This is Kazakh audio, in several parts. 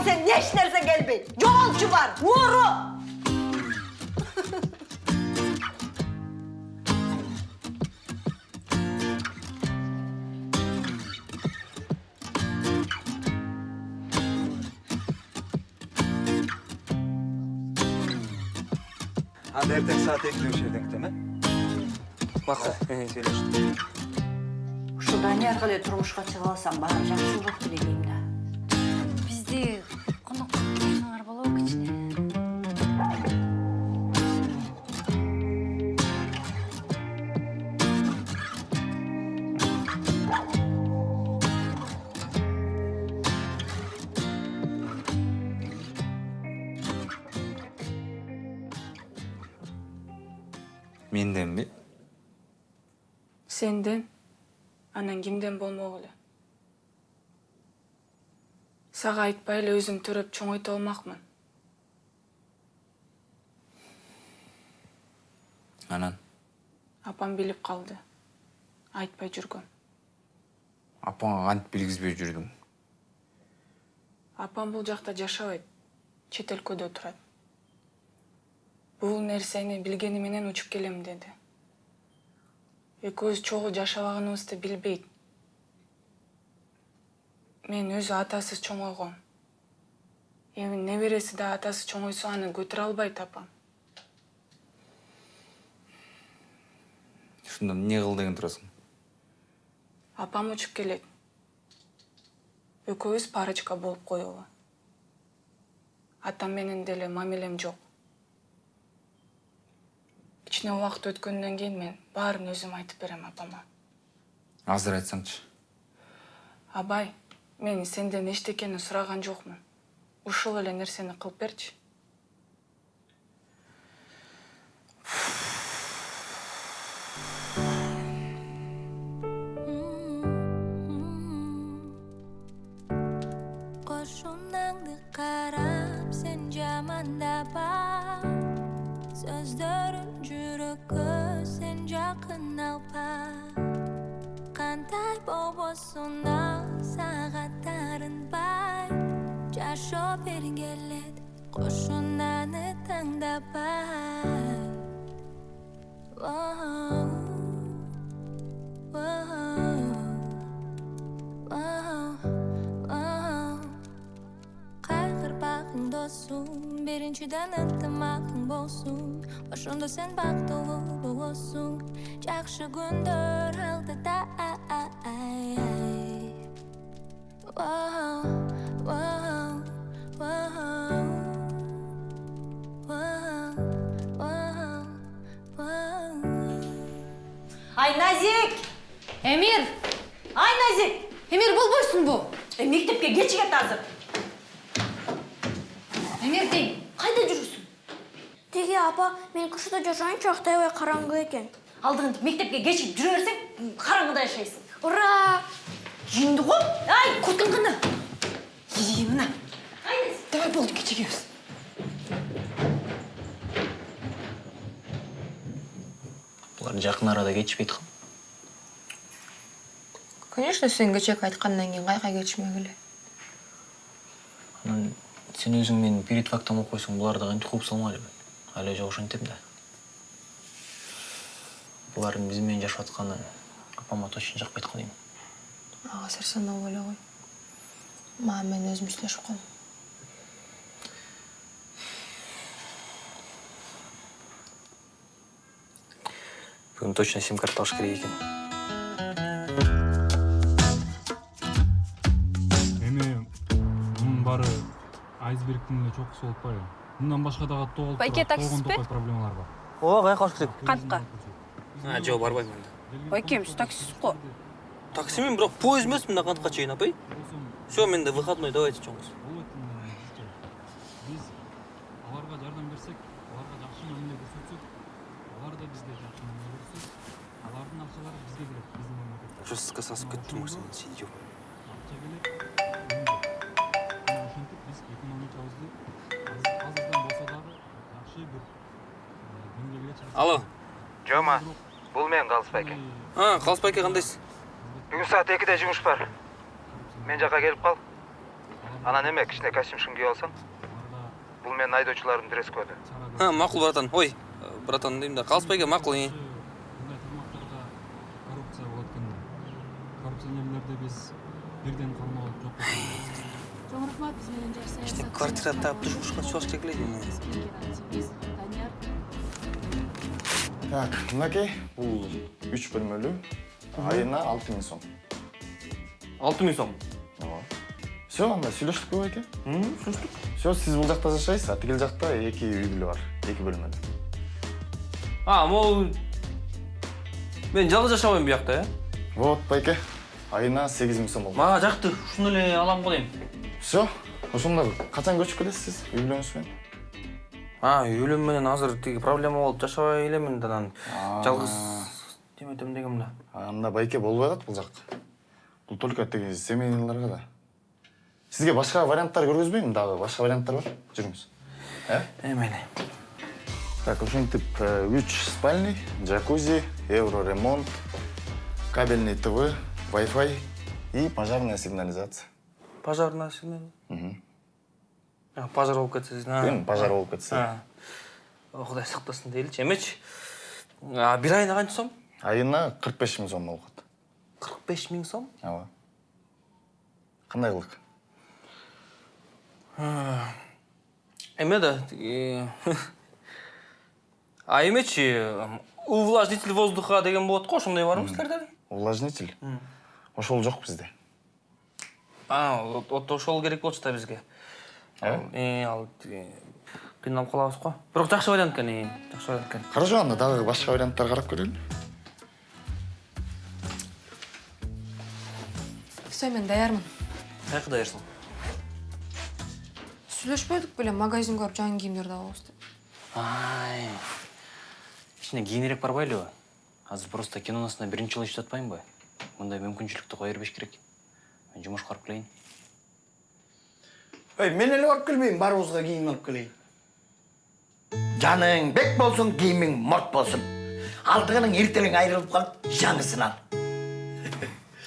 Kolundan sen ne işlerse gelmeyin. Yolcu var, vuru. анда эртең саат экиде ошол жерден күтөм э макул сүйлөштүк Ушудан ары кылай турмушка чыга алсам баары жакшы болот деп элейм да. бизди сенден анан кимден болмок эле сага айтпай эле өзүм төрөп чоңойто алмакмын анан апам билип калды айтпай жүргөм апаңа кантип билгизбей жүрдүң апам бул жакта жашабайт чет өлкөдө турат бул нерсени билгени менен учуп келем деди. Экөөбүз чогуу жашабаганыбызды билбейт. Мен өзү атасыз чоңойгом эми небереси да атасы чоңойсо аны көтөрө албайт апам. Ушунда эмне кыл деген турасың? Апам учуп келет. Экөөбүз парочка болуп коелу. Атам менен деле мамилем жок кичине убакыт өткөндөн кийин мен баарын өзүм айтып берем апама. Азыр айтсаңчы. Абай мен сенден эчтекени сураган жокмун ушул эле нерсени кылып берчи. жакын алпа. Кандай болбосун ал сага бай жашоо бергелет кошунаны таңдабай келет кошунаны тандабай baxtli bo'lsin yaxshi kundir oldida Whoa, whoa, whoa, whoa, whoa, whoa. Ay Nazik! эмир Nazik! эмир болбойсуңбу мектепке кечи кет азыр. Эмир дейм Кайда жүрүсүң? Теги апа, мен кышта жашайынчы аябай караңгы экен. Алдыңды мектепке кечигип жүрө берсең, караңгыда жашайсың. Ура! Жинди го? Ай, курткаң кана? ии мына давай болду кечигебиз Булар жакын арада кетишпейт кал. конечно сен кечээки айткандан кийин кайка кетишмек эле Анан сен өзүң менин перед фактом окуп койсоң, булар да кантип кууп салмайлы. Айлы жок ошентем да. Булардын биз менен жашап атканы апама точно жакпайт го дейм. ага сарсанап эле кой мага мен өзүм сүйлөшүп калдым Бүгүн точно сим карта алыш керек экен. Айсбергдин эле чокусу болуп атпайбы мындан башка дагы толуп Байке, таксиспи? проблемалар бар Ооба, каяка алыш керек? Кантка? А, жок, барбайм анда. байкем сиз таксист го Таксимен, бирок поезд эмес мында кантка чейин, апай. Все, менде выходной, давайте чоңуз. биз аларга жардам берсек аларга жакшы мамиле көрсөтсөк алар да бизге жакшы мамиле көрсө алардын акчалары бизге келет биздин мамлекетке сызга сасып кеттим, сен Алло. жома бул мен калыс байке А, Калыс байке кандайсыз? бүгүн саат экиде жумуш бар мен жака келип кал Анан эме кичине костюмшун кийип алсаң? Бул менин айдоочулардын дресс коду. Ha, ma'qul bratан. Ой, братан дейм да, қалыспайга мa'qul. мындай тармактарда коррупция болот экен коррупционерлерди биз бирден кармалап жок чоң рахмат биз менен саясат Квартира таап турмушка чыгыш келет. Так, мынакей. Бул үч бөлмөлүү айына алты миң сом. 6000 сом. ооба. Все анда сүйлөштүкпү байке сүйлөштүк. Все сиз бул жакта жашайсыз. А тигил жакта эки үй бүлө бар эки бөлмөлүү А, могу Мен жалгыз жашабайм буякта, э? вот байке. Айына сегиз миң сом болот Мага жакты. Ушуну эле алам го дейм. все ошондо качан көчүп келесиз сиз үй бүлөңүз менен? А, үйлөм менен азыр тиги проблема болуп жашабай элемин да анан жалгыз деметем дегем да. анда байке болбой калат бул жак бул только тиги семейныйларга да сизге башка варианттар көргөзбөймүн дагы башка варианттар бар жүрүңүз э Эмени. Так, ушинтип э, үч спальный, джакузи, евро ремонт, кабельный ТВ, Wi-Fi и пожарная сигнализация. Пожарная сигнал. Пожар болуп кетсе. Эми пожар болуп кетсе. Сактасын дейличи. Эмечи. А, бир айына канча сом? Айына 45 миң сом болот. 45 миң сом? Ооба. Кандай кылык? Эме да, А эмечи, увлажнитель воздуха деген болот го, ошондой барбы силерде? Увлажнитель? Ошол жок бизде. А, вот ошол керек болчу да бизге. Э? Э, ал тиги кыйналып калабыз го. Бирок жакшы вариант экен, э, жакшы вариант экен. Хорошо, анда дагы башка варианттар карап көрөлү. все мен даярмын Каяка даярсың? сүйлөшпөдүк беле магазин көрүп жаңы кийимдерди алабыз деп Ай. Кичине кийинирээк барбайлыбы? Азыр просто киноносуна биринчи жолу иштеп атпаймынбы? Мындай мүмкүнчүлүктү кое бербеш керек. Мен жумушка барып келейин. Ey, мен эле барып келбейм, барыбызга кийим алып келейин. Жаның бек болсун, кийимиң морт болсун. Алтыгының эртелең айрылып калып, жаңысын ал.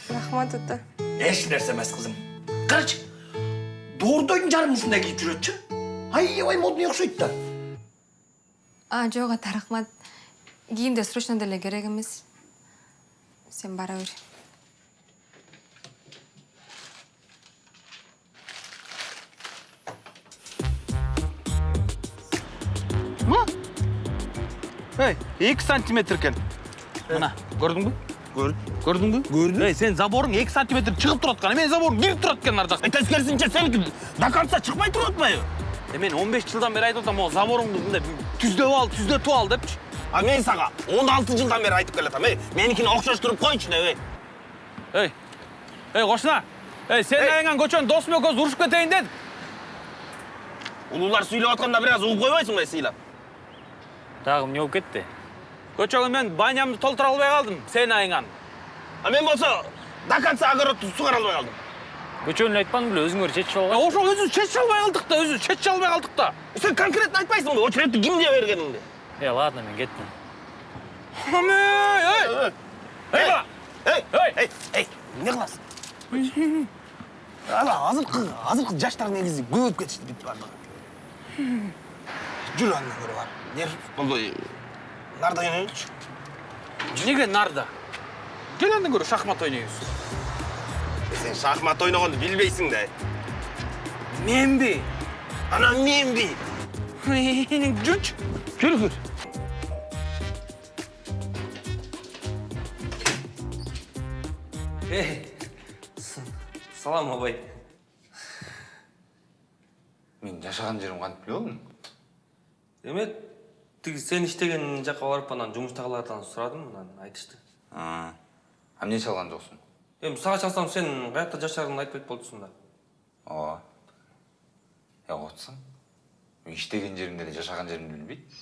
рахмат ата Эч нерсе эмес кызым. Карачы, доордойдун жарым ушундай кийип жүрөтчү. Аябай модный окшойт да. а жок ата рахмат кийимде срочно деле керек эмес сен бара бер Эй, 2 сантиметр екен. Мына, көрдүңбү? Көрдүм. Көрдүңбү? Көрдүм. Эй, сен заборың 2 сантиметр чыгып турат экен. Мен заборум кирип турат экен ар жакта. Тескерисинче сеники до конца чыкпай туруп атпайбы? Э, мен 15 жылдан бери айтып атам, могу заборуңду мындай түздөп ал, түздөтүп ал депчи. А мен сага 16 жылдан бери айтып келатам. Эй, меникини окшоштуруп койчу деп, эй. Эй. Эй, кошуна. Эй, сен айыңан көчөнүн досум экөөбүз урушуп кетейин дедик. Улуулар сүйлөп атканда бир аз угуп койбойсуңбу сыйлап? Дагы эмне болуп кетти? Көчөгө мен банямды толтура албай калдым, сен айыңан. А мен болсо до конца огородду сугара албай калдым. Көчөнү айтпадың беле, өзүңөр чечип алган. Ошо өзүбүз чечип албай калдык да, өзүбүз чечип албай калдык да. Сен конкретно айтпайсыңбы, очередти кимге бергениңди? Э, ладно, мен кеттим. Эй! Эй! Эй, эй, эй, эмне кыласың? Ана азыркы, азыркы жаштар негизи көбөйүп кетишти бүт бардыгы. Жүр андан көрө бар. Нер болду. Нарда ойнойчу. Неге нарда? Кел андан көрө шахмат ойнойбуз. Сен шахмат ойногонду билбейсиң да. Менби? Анан менби? Жүрчү. Жүр, жүр. Эй, салам абай. Мен жашаган жерим кантип биле болдум? Тиги сен иштеген жакка барып анан жумуштагылардан сурадым, анан айтышты. А, эмне чалган жоксуң? Эми сага чалсам сен каякта жашарыңды айтпайт болчусуң да. Ооба. Я отсың. Мен иштеген жеримде эле жашаган жеримди билбейт.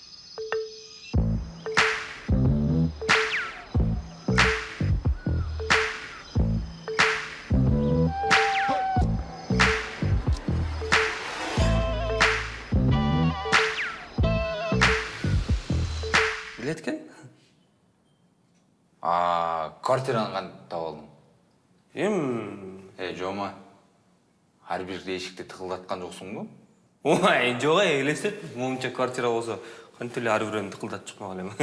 Квартираны кантип таап алдың? Эм, Э, жома. ар бир эшикти тыкылдаткан жоксуңбу ой жок ай элестет моунча квартира болсо кантип эле ар бирөөнү тыкылдатып чыкмак элем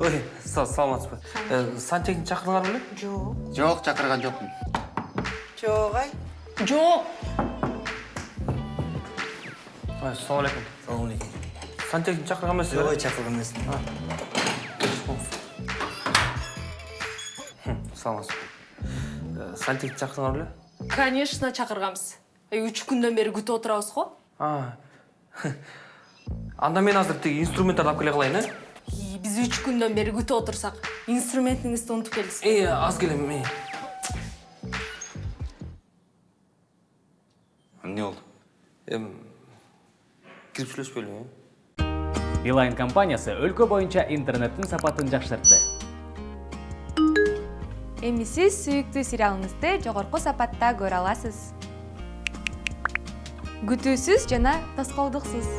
ой са- саламатсызбы Э, сантехник чакырдыңар беле Жоқ. жок чакырган жокмун Жоқ ай. Жоқ. саламу алейкум сантехник чакырган эмессиз жок чакырган эмесмин саламатсызбы Э, сантехник чакырдыңар беле конечно чакырганбыз үч күндөн бери күтүп отурабыз го А. анда мен азыр тиги инструменттерди алып келе калайын э? Биз үч күндөн бери күтүп отурсак инструментиңизди унутуп келдиңиз э аз келем э эмне болду эми кирип сүйлөшпөйлүбү Билайн компаниясы өлкө боюнча интернеттин сапатын жакшыртты. эми сиз сүйүктүү сериалыңызды жогорку сапатта көрө аласыз. Күтүүсүз жана тоскоолдуксуз.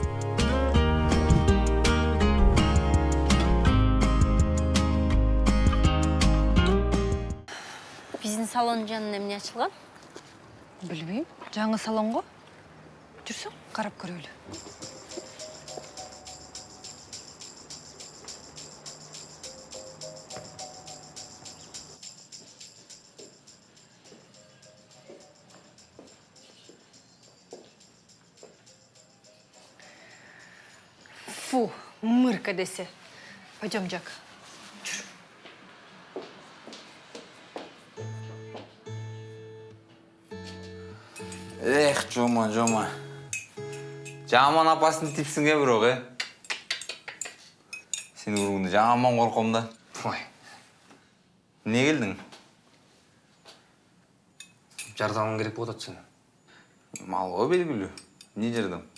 Биздин салондун жанында эмне ачылган? билбейм. Жаңы салонго жүрсөң карап көрөлү мырка десе пойдем жак эх жома жома жаман апасын типсиң э бирок э сени көргөндө жаман корком да ой эмне келдиң жардамың керек болуп атат сенин малга белгилүү эмне жардам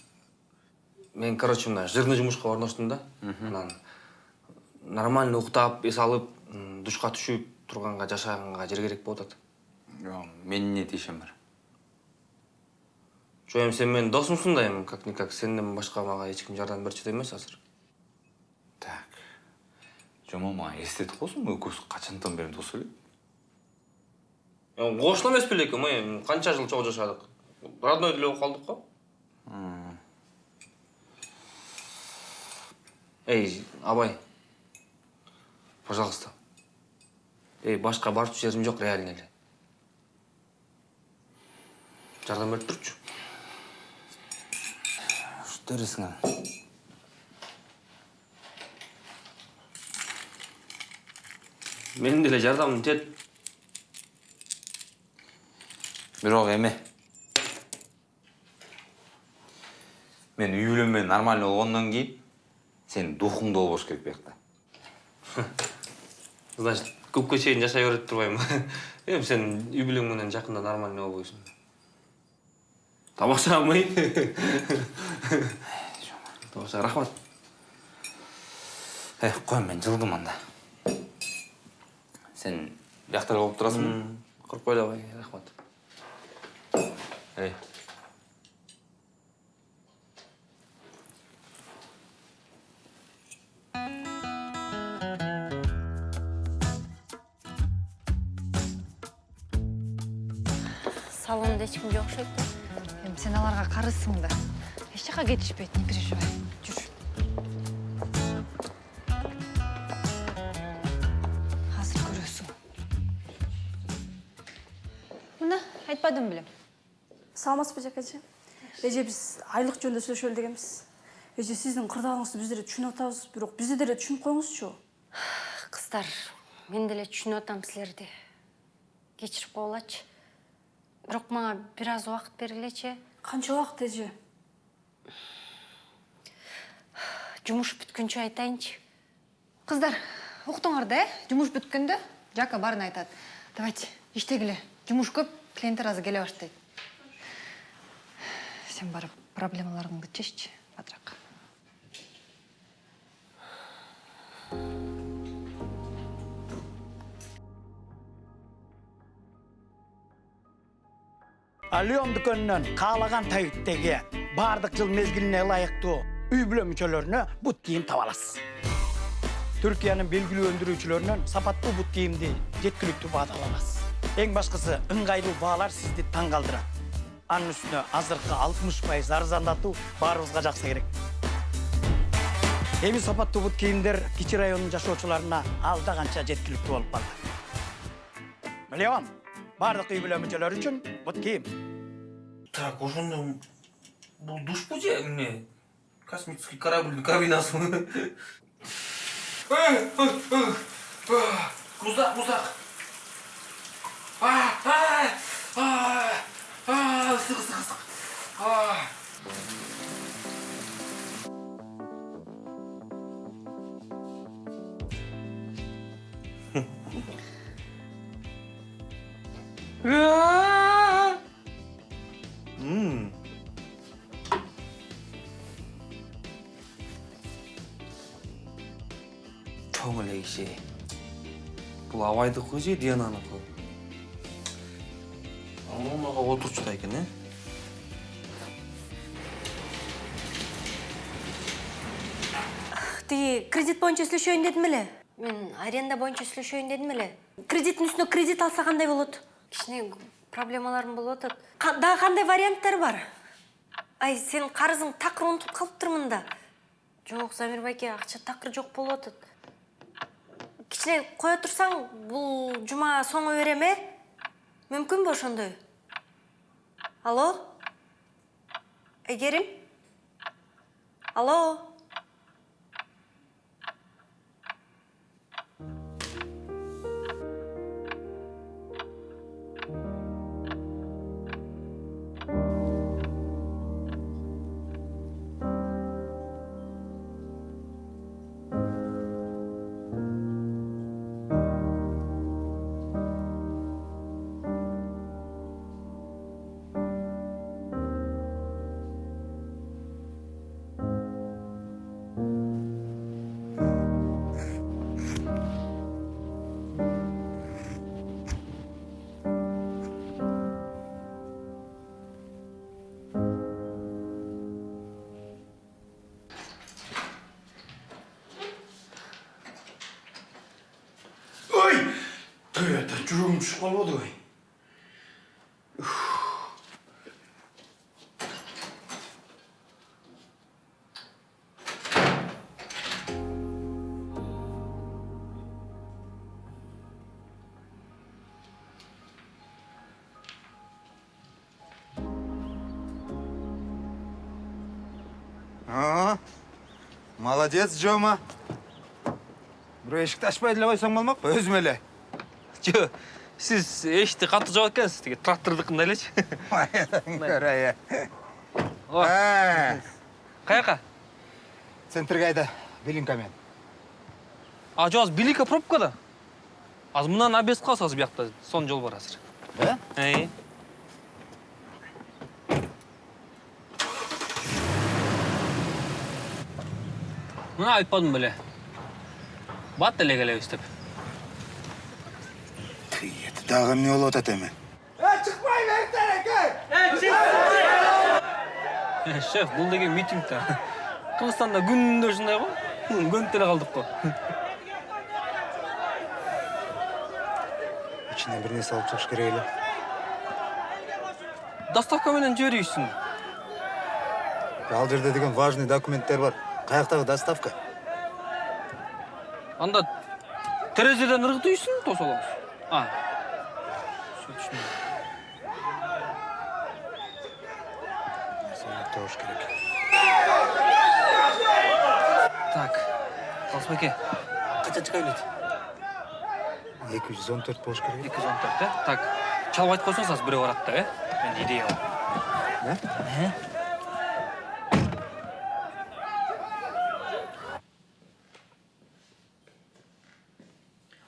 мен короче мына жирный жумушка орноштум да. Анан нормально уктап эс алып душка түшүп турганга жашаганга жер керек болуп атат Жок, мен эмне тиешем бар? Жок эми сен менин досумсуң да эми как никак сенден башка мага эч ким жардам берчү да эмес азыр. Так. Жома мага эстетип койсуң экөөбүз качандан бери дос элек кошуна эмес белекпи эми канча жыл чогуу жашадык родной деле болуп калдык го эй абай пожалуйста. Эй башка барчу жерим жок реально эле жардам берип турчу что анан менин деле жардамым тиет бирок эме мен үй бүлөм менен нормально болгондон кийин сенин духуң да болбош керек биякта значит көпкө чейин жашай берет турбайбы эми сен үй бүлөң менен жакында нормально болбойсуң тамашамы тамаша рахмат. Э кой мен жылдым анда. Сен биякта эле болуп турасыңбы коркпой эле кой рахмат. Эй. Окшойт да. эми сен аларга карызсың да. Эч жака кетишпейт не переживай жүр. Азыр көрөсүң мына айтпадым белем саламатсызбы жакачы эже биз айлык жөнүндө сүйлөшөлү дегенбиз эже сиздин кырдаалыңызды биз деле түшүнүп атабыз бирок бизди деле түшүнүп коюңузчу Кыздар, мен деле түшүнүп атам силерди. Кечирип койгулачы. Бирок мага бир аз убакыт бергилечи. канча убакыт эже? Жумуш бүткүнчө айтайынчы. кыздар уктуңар да э? Жумуш бүткөндө? Жака баарын айтат. Давайте иштегиле. Жумуш көп клиенттер азыр келе баштайт. Сен барып проблемаларыңды чеччи батыраак Алиом дүкөнүнөн каалаган табиттеги баардык жыл мезгилине ылайыктуу үй бүлө мүчөлөрүнө бут кийим таба аласыз түркиянын белгилүү өндүрүүчүлөрүнөн сапаттуу бут кийимди жеткиликтүү баада ала аласыз Ең башкысы ыңгайлуу баалар сизди таң калтырат. Анын үстүнө азыркы 60% арзандатуу баарыбызга жакса керек. Эми сапаттуу бут кийимдер кичи районунун жашоочуларына алда канча жеткиликтүү болуп калды. Баардык үй бүлө мүчөлөрү үчүн бут кийим. Так, ошондо бул душпу же эмне? Космический корабльдин кабинасы. Муздак, муздак. А, а, а, а, ысык, ысык, ысык. Абайдыкы же Диананыкы? Мамага отурчу экен, э? тиги кредит боюнча сүйлөшөйүн дедим эле? Мен аренда боюнча сүйлөшөйүн дедим эле. Кредиттин үстүнө кредит алса кандай болот. Кичине проблемаларым болуп атат. Дагы кандай варианттар бар? Ай сенин карызың такыр унутуп калыптырмын да жок замир байке акча такыр жок болуп атат кичине кое турсаң бул жума соңу берем э мүмкүнбү ошондой? Алло? Айгерим алло? Жүрөгүм түшүп калбадыбы? А, молодец, Жома. Бирөө эшикти ачпай деле койсоң болмок, өзүм эле. Сиз эшикти катуу жаап экенсиз, тиги трактордукундай элечи. Көрөйө. О. Каяка? Центрге айда, Белинкамен. А жо азыр Белика пробкада. Азыр мынан обез калса азыр биякта сон жол бар азыр. Э? Эй. Мына айтпадым беле. Бат эле келебиз деп. Дагы эмне болуп атат эми? Э, шеф, бул деген митинг да. Кыргызстанда күндө ушундай го. Көнүп деле калдык го. Ичине бир нерсе алып чыгыш керек эле. Доставка менен жиберейсиң. Ал жерде деген важный документтер бар. Каяктагы доставка? Анда терезеден ыргытыйсың, тосолоңуз. А. Тош керек. Так. Чыга билет? 214 болуш керек. 214, э? Так. Чалып айтып койсоңуз азыр бирөө барат да, э? Мен идея бар. Э?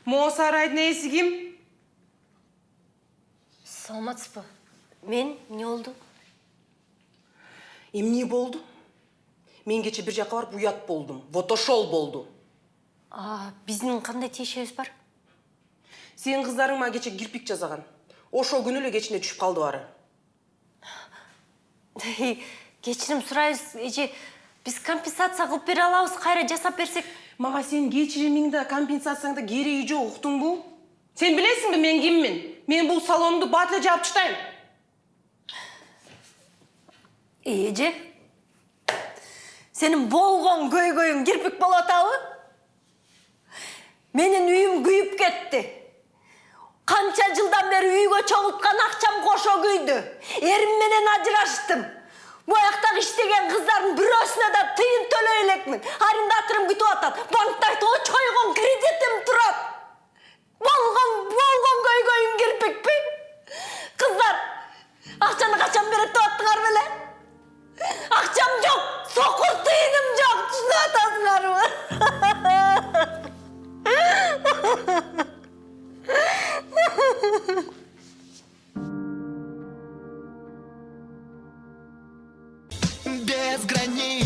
Могу сарайдын мен эмне болду Эмне болду? Мен кече бир жака барып уят болдум. Вот ошол болду. а биздин кандай тиешебиз бар Сенин кыздарың мага кече кирпик жасаган. Ошол күнү эле кечине түшүп калды бары. кечирим сурайбыз эже биз компенсация кылып бере алабыз кайра жасап берсек Мага сенин кечиримиң да компенсацияң да кереги жок, уктуңбу? Sen bilesің бе мен киммин? Мен бұл салонды батылы жауып çıktayım. эже сенин болгон көйгөйүң кирпик болуп атабы менин үйүм күйүп кетти канча жылдан бери үйгө чогулткан акчам кошо күйдү эрим менен ажыраштым буяктагы иштеген кыздардын бирөөсүнө да тыйын төлөй элекмин арендаторум күтүп атат банкта очойгон кредитим турат болгон болгон көйгөйүң кирпикпи кыздар акчаны качан берет деп аттыңар беле? Акчам жок сокур тыйыным жок түшүнүп атасыңарбы Безграничный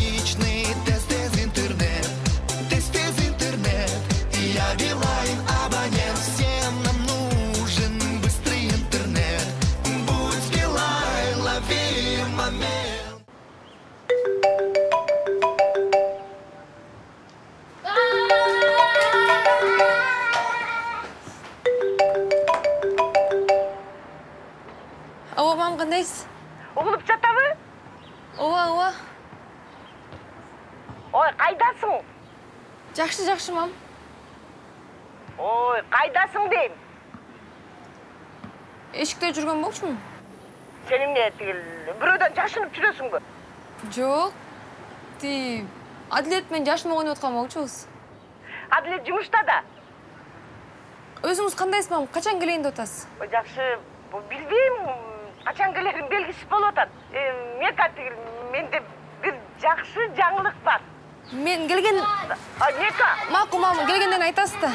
болчумун сен эмне тигил бирөөдөн жашынып жүрөсүңбү жок тиги адилет менен жашынып ойноп аткан болчубуз адилет жумушта да. Өзүңүз кандайсыз мам качан келейин деп атасыз ой жакшы билбейм. Качан келерим белгисиз болуп атат. Мека тигил менде бир жакшы жаңылык бар. Мен келген нека макул мам келгенден айтасыз да.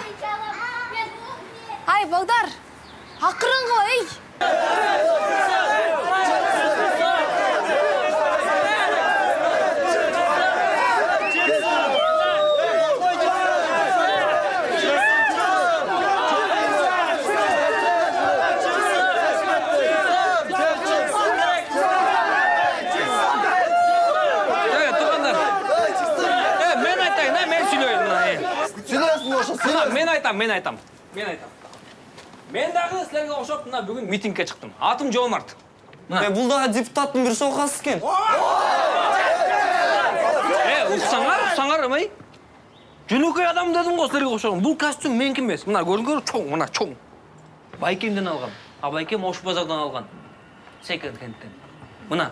Ай балдар акырын кыла эй. Э, мен айтайын, ә, мен сөйлейін мына. э. Сөйлейсің ошо, Мына, мен айтам, мен айтам. Мен айтам. Мен дагы силерге окшоп мына бүгүн митингге чыктым. Атым Жомарт. Мына. бул дагы депутаттын бир сокасы экен Э, уксаңар, уксаңар эмей. Жөнөкөй адам дедим го силерге окшогон. Бул костюм меники эмес. Мына көрүңөр, чоң, мына чоң. Байкемден алган. А байкем Ош базардан алган. Секонд хендтен. Мына.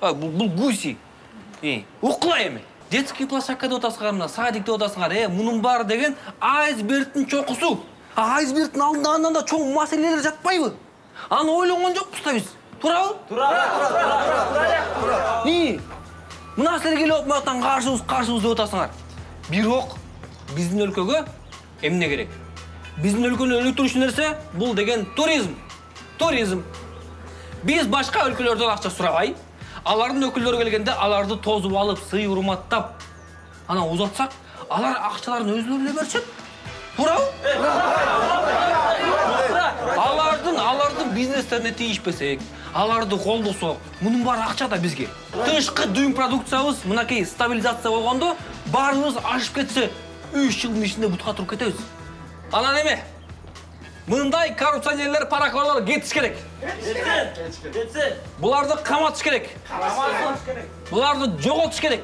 Бул гуси. Укла эми. Детский площадка деп атасыңар, мына садик деп атасыңар. Э, мунун баары деген айсбергтин чокусу. А айсбергтин алдында да чоң маселелер жатпайбы? Аны ойлонгон жокпуз да биз. Туурабы? И, мына силер келип атып мынаяктан каршыбыз, каршыбыз деп атасыңар. Бирок биздин өлкөгө эмне керек? Биздин өлкөнү өнүктүрүүчү нерсе бул деген туризм. Туризм. Биз башка өлкөлөрдөн акча сурабай, алардын өкүлдөрү келгенде аларды тозуп алып, сый урматтап, анан узатсак, алар акчаларын өзүлөрү эле беришет. Туурабы? Алардын, алардын бизнестерине тийишпесек, аларды колдосок, мунун баары акча да бизге. Тышкы дүйүм продукциябыз мынакей стабилизация болгондо, баарыбыз ашып кетсе, 3 жылдын ичинде бутка туруп кетебиз. Анан эме? Мындай коррупционерлер, паракорлор кетиш керек. Кетсин. Буларды каматыш керек. Буларды жоготуш керек.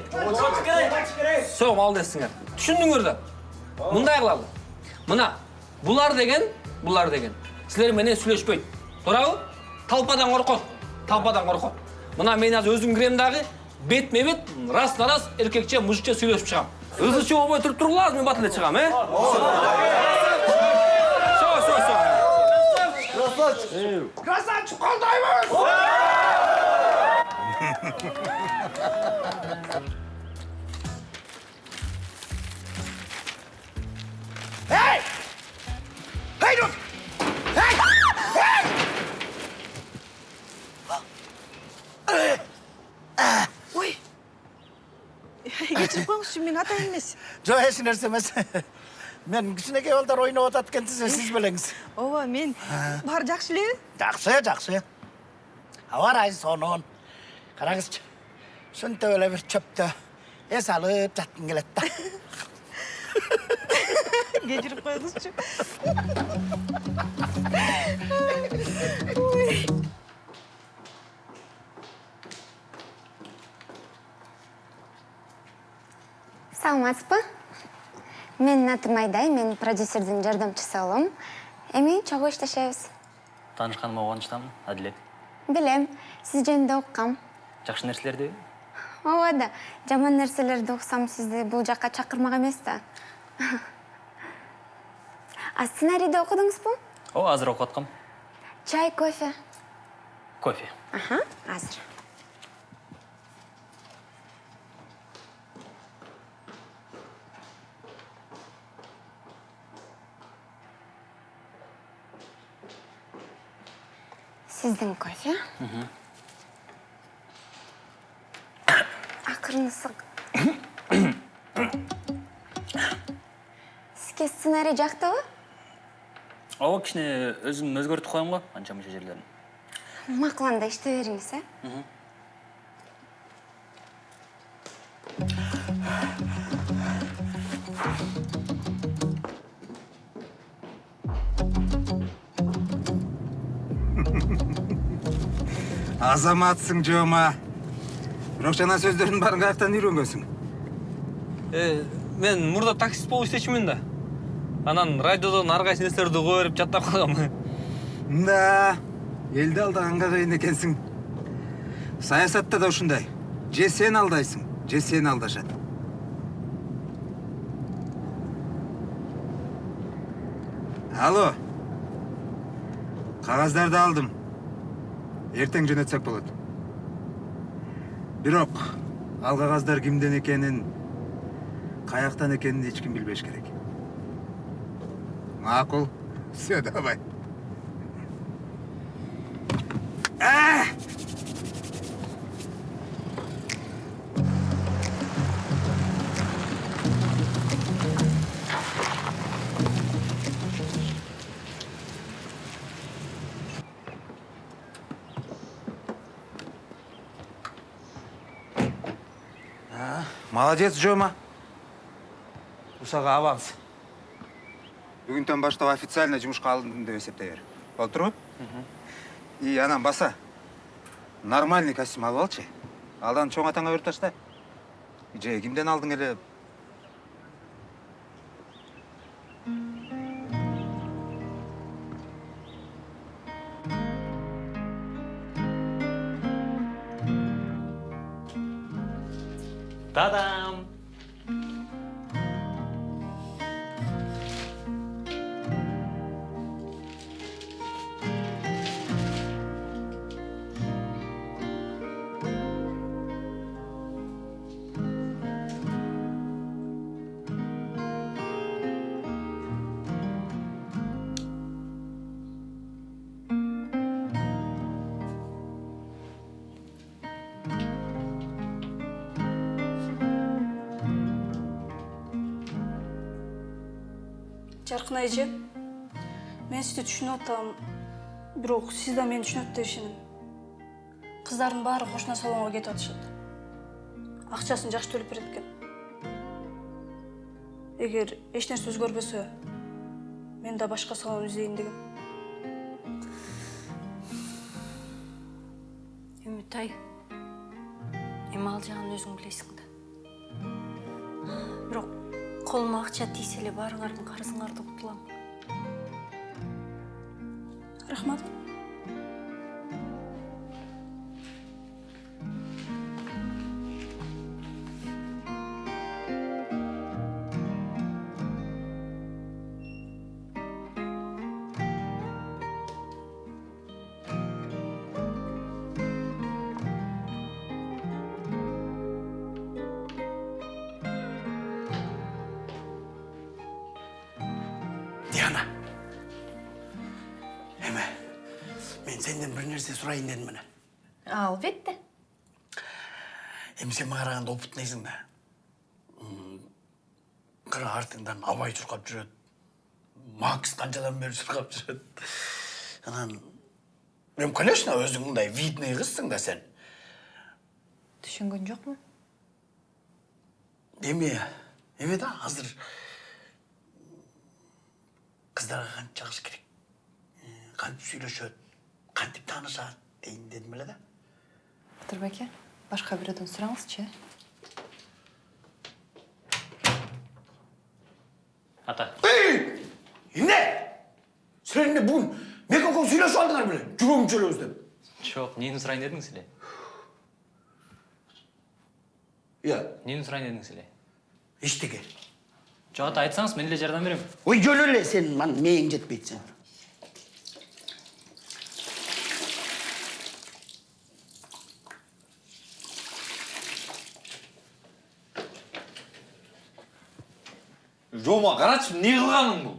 Все, молодецсиңер. Түшүндүңөр да. Мындай кылалы. Мына, булар деген, булар деген. Силер менен сүйлөшпөйт. Туурабы? Талпадан коркот. Талпадан коркот. Мына мен азыр өзүм кирем дагы, бетме бет, раз на раз эркекче, мужикче сүйлөшүп чыгам. Ызычы болбой туруп туруңлар, мен батыл эле чыгам, э? Все, все, все. Красавчик колдойбуз. Эй! Эй, тут! Эй! ой. Кечирип коюңузчу мен ата эмес жок эч нерсе эмес мен кичинекей балдар ойноп атат экен десе сиз белеңиз ооба мен. Баары жакшы элеби жакшы жакшы аба ырайы сонун караңызчы ушинтип эле бир чөптө эс алып жаткым келет да кечирип коюңузчу саламатсызбы менин атым айдай мен продюсердин жардамчысы улум эми чогуу иштешебиз таанышканыма кубанычтамын адилет билем сиз жөнүндө уккам жакшы нерселерди ооба да жаман нерселерди уксам сизди бул жакка чакырмак эмес да. А сценарийди окудуңузбу ооба азыр окуп аткам чай кофе. Кофе. Аха азыр. Сиздин кофе акырын ысык сизге сценарий жактыбы ооба кичине өзүм өзгөртүп коем го анча мынча жерлерин макул анда иштей бериңиз э азаматсың жома бирок жана сөздөрдүн баарын каяктан үйрөнгөнсүң Э, мен мурда таксист болуп иштечүмүн да анан радиодон ар кайсы нерселерди уга берип жаттап калгам да элди алдаганга кыйын экенсиң саясатта да ушундай же сен алдайсың же сени алдашат алло кагаздарды алдым эртең жөнөтсөк болот бирок ал кагаздар кимден экенин каяктан экенин эч ким билбеш керек. Макул все давай молодец жома усага аванс. Бүгүнтөн баштап официально жумушка алындым деп эсептей бер. Болуп турбу и анан баса нормальный костюм алып алчы алдан чоң атаңа берип ташта. Же кимден алдың эле. Мен сизди түшүнүп атам. Бирок сиз да мени түшүнөт деп ишенем. Кыздардын баары кошуна салонго кетип атышат. Акчасын жакшы төлөп берет экен. Эгер эч нерсе өзгөрбөсө мен да башка салон издейин дегем. Үмүтай эми ал жагын өзүң билесиң да колума акча тийсе эле баарыңардын карызыңарды кутулам рахмат. Караганда опытныйсың да кыра артыңдан абай чуркап жүрөт макс канчадан бери чуркап жүрөт анан эми конечно өзүң мындай видный кызсың да сен түшүнгөн жокмун эми эме да азыр кыздарға кантип жагыш керек кантип сүйлөшөт кантип таанышат дейин дедим эле да батыр байке башка бирөөдөн сураңызчы ата эмне силер эмне бүгүн мекен экөөң сүйлөшүп алдыңар беле жүргөм чөлөбүз деп жоқ нені сұрайын дедіңіз сіле иә нені сұрайын дедіңіз сіле эчтеке жоқ ата айтсаңыз мен эле жардам берем ой жөлө эле сен ан мээң жетпейт сен жома қарашы не қылғаның бұл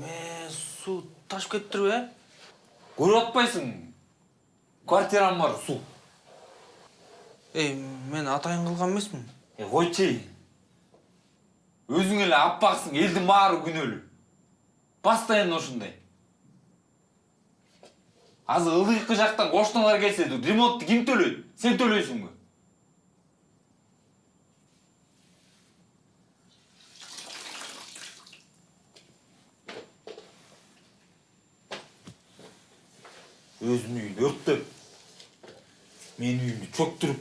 Мен су ташып кетіп тұр бе? көріп атпайсың квартирам бар су Ей, мен атайын қылған емеспін. е қойчы өзің эле аппақсың елдің баары күнөөлүү постоянно ушундай азыр ылдыйкы жактан коштоңор келсе ремонтту ким төлөйт сен төлөйсүңбү Özünü yürttüm. Menüyünü çöktürüp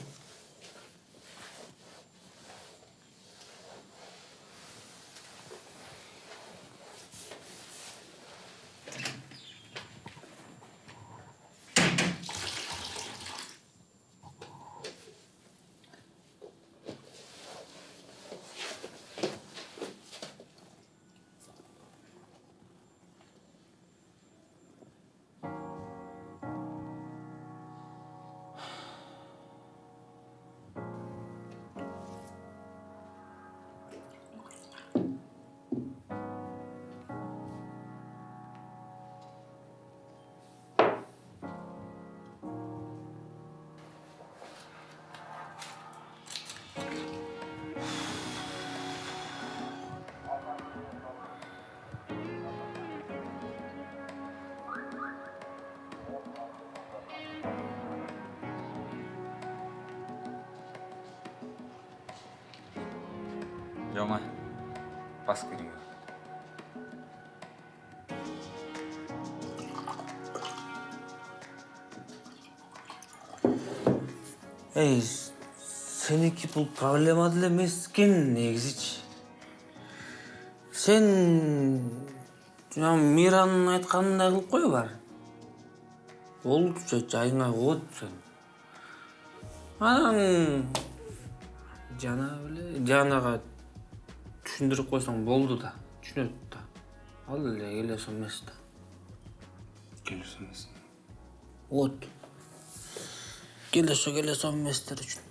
бас кириңер Ей, сенікі бұл проблема деле емес екен негізічі. Сен жаңа Мираның айтқанындай қылып қой бар. Ол жа- жайыңа қуыт сен. Анан жана біле жанаға түшүндүрүп койсоң болду да түшүнөт да ал эле келесо эмес да келесі емес вот келесо келесо эместер үчүн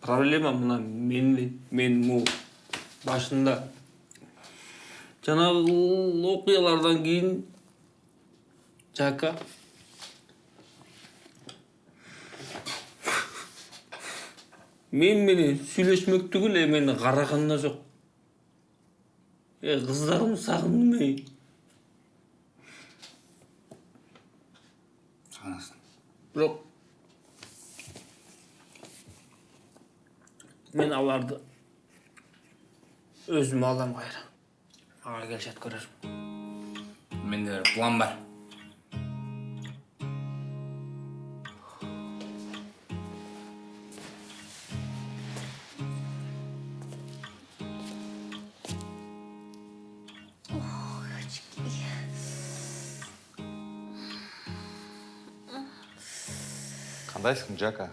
проблема мына мен мен му башында. Жанагы окуялардан кийин жака. Мен менен сүйлөшмөктүгү эле мени караган да жок э кыздарым сагындым эй сағынасың мен аларды өзүм алам кайра ага келишет көрөрсүң менде бір план бар қандайсың жака